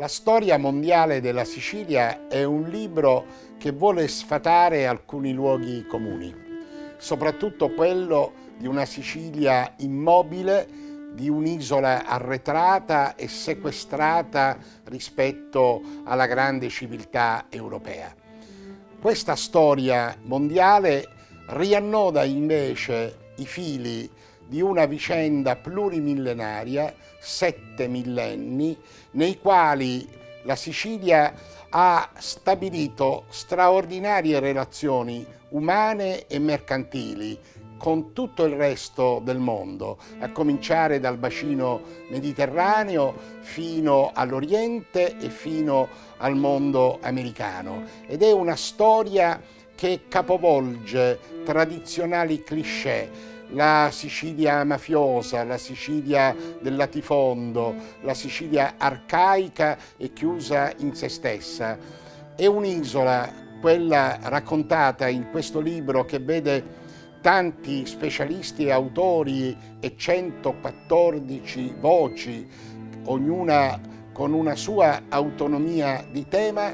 La storia mondiale della Sicilia è un libro che vuole sfatare alcuni luoghi comuni, soprattutto quello di una Sicilia immobile, di un'isola arretrata e sequestrata rispetto alla grande civiltà europea. Questa storia mondiale riannoda invece i fili di una vicenda plurimillenaria, sette millenni, nei quali la Sicilia ha stabilito straordinarie relazioni umane e mercantili con tutto il resto del mondo, a cominciare dal bacino mediterraneo fino all'Oriente e fino al mondo americano. Ed è una storia che capovolge tradizionali cliché, la Sicilia mafiosa, la Sicilia del latifondo, la Sicilia arcaica e chiusa in se stessa. È un'isola, quella raccontata in questo libro che vede tanti specialisti e autori e 114 voci, ognuna con una sua autonomia di tema,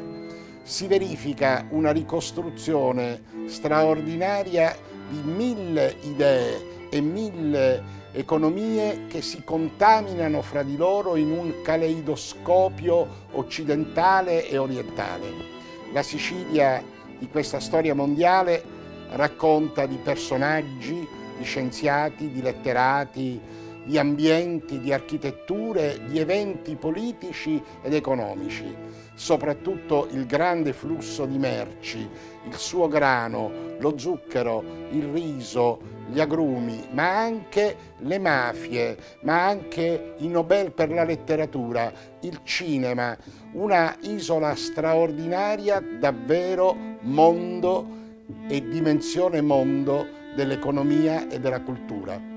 si verifica una ricostruzione straordinaria di mille idee e mille economie che si contaminano fra di loro in un caleidoscopio occidentale e orientale. La Sicilia di questa storia mondiale racconta di personaggi, di scienziati, di letterati, di ambienti, di architetture, di eventi politici ed economici, soprattutto il grande flusso di merci, il suo grano, lo zucchero, il riso, gli agrumi, ma anche le mafie, ma anche i Nobel per la letteratura, il cinema, una isola straordinaria, davvero mondo e dimensione mondo dell'economia e della cultura.